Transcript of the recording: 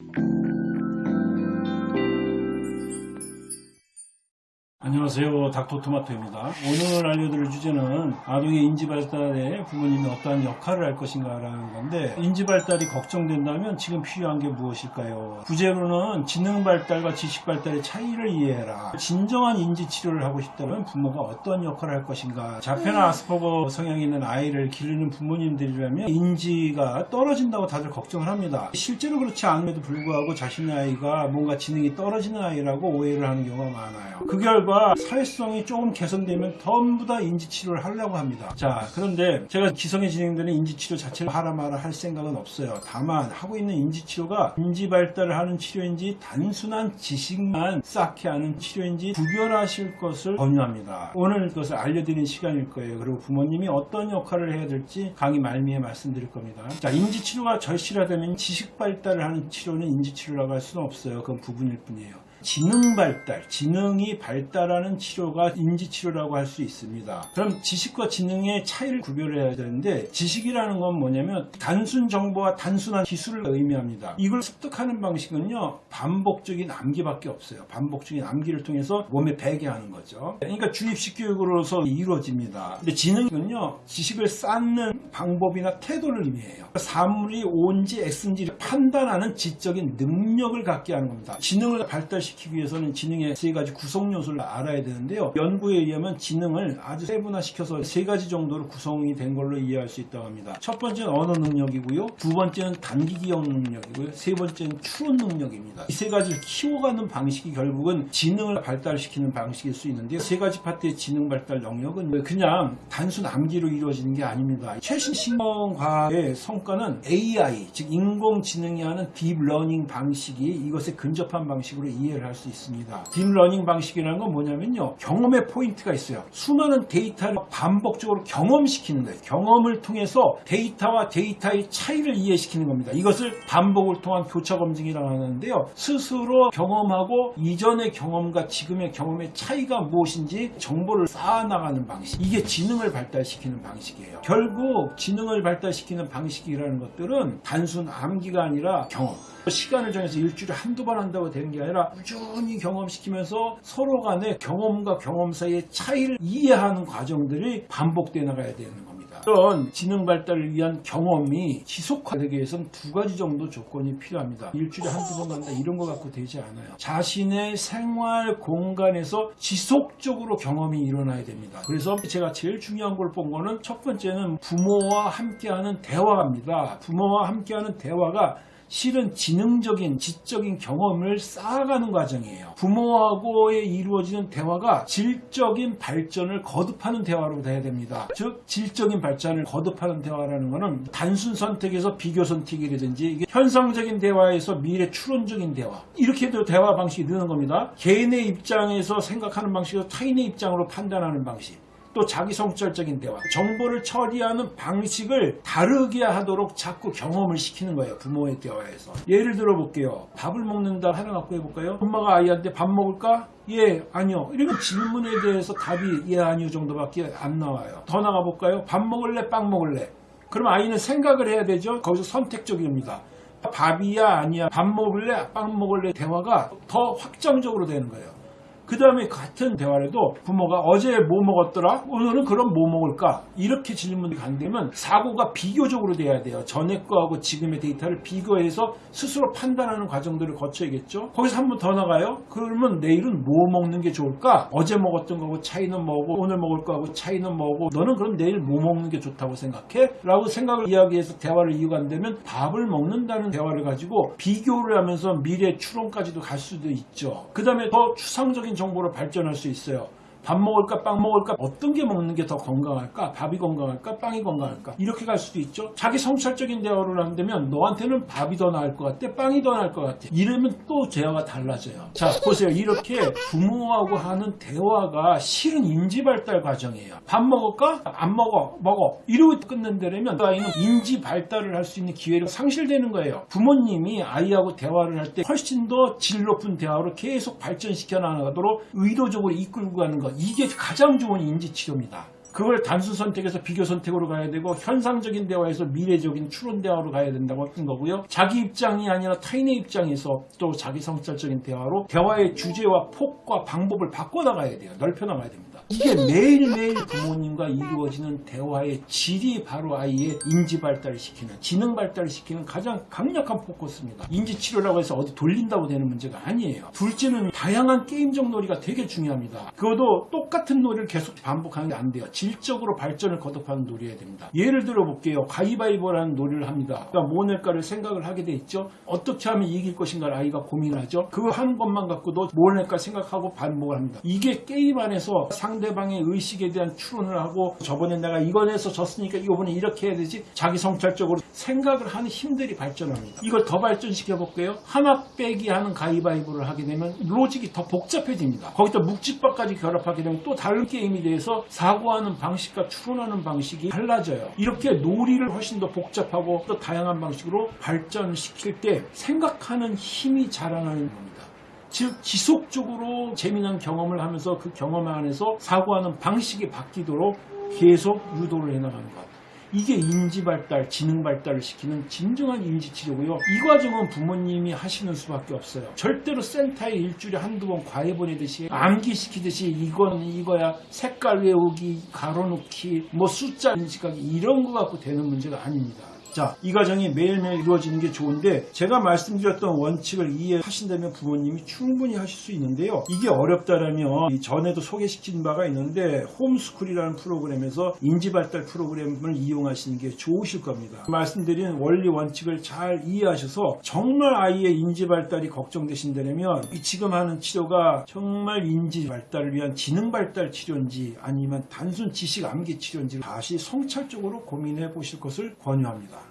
you 안녕하세요. 닥터토마토입니다. 오늘 알려드릴 주제는 아동의 인지발달에 부모님이 어떠한 역할을 할 것인가 라는 건데 인지발달이 걱정된다면 지금 필요한 게 무엇일까요? 부제로는 지능발달과 지식발달의 차이를 이해해라. 진정한 인지치료를 하고 싶다면 부모가 어떤 역할을 할 것인가? 자폐나 아스퍼거 성향이 있는 아이를 기르는 부모님들이라면 인지가 떨어진다고 다들 걱정을 합니다. 실제로 그렇지 않음에도 불구하고 자신의 아이가 뭔가 지능이 떨어지는 아이라고 오해를 하는 경우가 많아요. 그 결과 사회성이 조금 개선되면 전부 다 인지치료를 하려고 합니다. 자, 그런데 제가 기성에 진행되는 인지치료 자체를 하라 마라 할 생각은 없어요. 다만 하고 있는 인지치료가 인지발달을 하는 치료인지 단순한 지식만 쌓게 하는 치료인지 구별하실 것을 권유합니다. 오늘 그것을 알려드리는 시간일 거예요. 그리고 부모님이 어떤 역할을 해야 될지 강의 말미에 말씀드릴 겁니다. 자, 인지치료가 절실하다면 지식발달을 하는 치료는 인지치료라고 할 수는 없어요. 그건 부분일 뿐이에요. 지능 발달, 지능이 발달하는 치료가 인지치료라고 할 수 있습니다. 그럼 지식과 지능의 차이를 구별해야 되는데 지식이라는 건 뭐냐면 단순 정보와 단순한 기술을 의미합니다. 이걸 습득하는 방식은요 반복적인 암기밖에 없어요. 반복적인 암기를 통해서 몸에 배게 하는 거죠. 그러니까 주입식 교육으로서 이루어집니다. 근데 지능은요 지식을 쌓는 방법이나 태도를 의미해요. 사물이 O인지 X인지 판단하는 지적인 능력을 갖게 하는 겁니다. 지능을 발달시키기 위해서는 지능의 세 가지 구성 요소를 알아야 되는데요. 연구에 의하면 지능을 아주 세분화시켜서 세 가지 정도로 구성이 된 걸로 이해할 수 있다고 합니다. 첫 번째는 언어 능력이고요. 두 번째는 단기 기억 능력이고요. 세 번째는 추론 능력입니다. 이 세 가지를 키워가는 방식이 결국은 지능을 발달시키는 방식일 수 있는데요. 세 가지 파트의 지능 발달 영역은 그냥 단순 암기로 이루어지는 게 아닙니다. 최신 신경과학의 성과는 AI, 즉 인공지능이 하는 deep learning 방식이 이것에 근접한 방식으로 이해를 할 수 있습니다. deep learning 방식이라는 건 뭐냐면요. 경험의 포인트가 있어요. 수많은 데이터를 반복적으로 경험시키는 거예요. 경험을 통해서 데이터와 데이터의 차이를 이해시키는 겁니다. 이것을 반복을 통한 교차 검증이라고 하는데요. 스스로 경험하고 이전의 경험과 지금의 경험의 차이가 무엇인지 정보를 쌓아나가는 방식. 이게 지능을 발달시키는 방식이에요. 결국 지능을 발달시키는 방식이라는 것들은 단순 암기가 아니라 경험. 시간을 정해서 일주일에 한두 번 한다고 되는 게 아니라 꾸준히 경험시키면서 서로 간의 경험과 경험 사이의 차이를 이해하는 과정들이 반복돼 나가야 되는 겁니다. 이런 지능 발달을 위한 경험이 지속화되기 위해서는 두 가지 정도 조건이 필요합니다. 일주일에 한두 번 간다 이런 거 갖고 되지 않아요. 자신의 생활 공간에서 지속적으로 경험이 일어나야 됩니다. 그래서 제가 제일 중요한 걸 본 거는 첫 번째는 부모와 함께하는 대화입니다. 부모와 함께하는 대화가 실은 지능적인 지적인 경험을 쌓아가는 과정이에요. 부모하고의 이루어지는 대화가 질적인 발전을 거듭하는 대화로 돼야 됩니다. 즉 질적인 발전을 거듭하는 대화라는 것은 단순 선택에서 비교 선택이라든지 현상적인 대화에서 미래 추론적인 대화 이렇게도 대화 방식이 느는 겁니다. 개인의 입장에서 생각하는 방식과 타인의 입장으로 판단하는 방식 또 자기 성찰적인 대화, 정보를 처리하는 방식을 다르게 하도록 자꾸 경험을 시키는 거예요. 부모의 대화에서. 예를 들어 볼게요. 밥을 먹는다 하나 갖고 해볼까요? 엄마가 아이한테 밥 먹을까? 예, 아니요. 이런 질문에 대해서 답이 예, 아니요 정도밖에 안 나와요. 더 나가 볼까요? 밥 먹을래? 빵 먹을래? 그럼 아이는 생각을 해야 되죠. 거기서 선택적입니다. 밥이야 아니야 밥 먹을래 빵 먹을래 대화가 더 확정적으로 되는 거예요. 그 다음에 같은 대화라도 부모가 어제 뭐 먹었더라? 오늘은 그럼 뭐 먹을까? 이렇게 질문이 간다면 사고가 비교적으로 돼야 돼요. 전에 거하고 지금의 데이터를 비교해서 스스로 판단하는 과정들을 거쳐야겠죠. 거기서 한 번 더 나가요. 그러면 내일은 뭐 먹는 게 좋을까? 어제 먹었던 거하고 차이는 뭐고 오늘 먹을 거하고 차이는 뭐고 너는 그럼 내일 뭐 먹는 게 좋다고 생각해? 라고 생각을 이야기해서 대화를 이어간다면 밥을 먹는다는 대화를 가지고 비교를 하면서 미래 추론까지도 갈 수도 있죠. 그 다음에 더 추상적인 정보로 발전할 수 있어요. 밥 먹을까 빵 먹을까 어떤 게 먹는 게 더 건강할까? 밥이 건강할까? 빵이 건강할까? 이렇게 갈 수도 있죠. 자기 성찰적인 대화를 한다면 너한테는 밥이 더 나을 것 같아 빵이 더 나을 것 같아. 이러면 또 대화가 달라져요. 자 보세요. 이렇게 부모하고 하는 대화가 실은 인지 발달 과정이에요. 밥 먹을까? 안 먹어 먹어. 이러고 끝낸다면 그 아이는 인지 발달을 할 수 있는 기회가 상실되는 거예요. 부모님이 아이하고 대화를 할 때 훨씬 더 질 높은 대화로 계속 발전시켜 나가도록 의도적으로 이끌고 가는 것 이게 가장 좋은 인지 치료입니다. 그걸 단순 선택에서 비교 선택으로 가야 되고 현상적인 대화에서 미래적인 추론 대화로 가야 된다고 한 거고요. 자기 입장이 아니라 타인의 입장에서 또 자기 성찰적인 대화로 대화의 주제와 폭과 방법을 바꿔나가야 돼요. 넓혀나가야 됩니다. 이게 매일매일 부모님과 이루어지는 대화의 질이 바로 아이의 인지 발달을 시키는 지능 발달을 시키는 가장 강력한 포커스입니다. 인지 치료라고 해서 어디 돌린다고 되는 문제가 아니에요. 둘째는 다양한 게임적 놀이가 되게 중요합니다. 그것도 똑같은 놀이를 계속 반복하는 게 안 돼요. 질적으로 발전을 거듭하는 놀이해야 됩니다. 예를 들어 볼게요. 가위바위보라는 놀이를 합니다. 그러니까 뭐 낼까를 생각을 하게 돼 있죠. 어떻게 하면 이길 것인가를 아이가 고민하죠. 그거 하는 것만 갖고도 뭘 낼까 생각하고 반복을 합니다. 이게 게임 안에서 상 대방의 의식에 대한 추론을 하고 저번에 내가 이거 내서 졌으니까 이번에 이렇게 해야 되지 자기 성찰적으로 생각을 하는 힘들이 발전합니다. 이걸 더 발전시켜 볼게요. 하나 빼기 하는 가위바위보를 하게 되면 로직이 더 복잡해집니다. 거기다 묵집밥까지 결합하게 되면 또 다른 게임이 돼서 사고하는 방식과 추론하는 방식이 달라져요. 이렇게 놀이를 훨씬 더 복잡하고 또 다양한 방식으로 발전시킬 때 생각하는 힘이 자라나는 겁니다. 즉 지속적으로 재미난 경험을 하면서 그 경험 안에서 사고하는 방식이 바뀌도록 계속 유도를 해나가는 것. 이게 인지 발달, 지능 발달을 시키는 진정한 인지 치료고요. 이 과정은 부모님이 하시는 수밖에 없어요. 절대로 센터에 일주일에 한두 번 과외 보내듯이 암기시키듯이 이건 이거야 색깔 외우기, 가로놓기, 뭐 숫자 인식하기 이런 거 갖고 되는 문제가 아닙니다. 자, 이 과정이 매일매일 이루어지는 게 좋은데 제가 말씀드렸던 원칙을 이해하신다면 부모님이 충분히 하실 수 있는데요. 이게 어렵다라면 이 전에도 소개시킨 바가 있는데 홈스쿨이라는 프로그램에서 인지발달 프로그램을 이용하시는 게 좋으실 겁니다. 말씀드린 원리 원칙을 잘 이해하셔서 정말 아이의 인지발달이 걱정되신다면 이 지금 하는 치료가 정말 인지발달을 위한 지능발달 치료인지 아니면 단순 지식 암기 치료인지 다시 성찰적으로 고민해 보실 것을 권유합니다.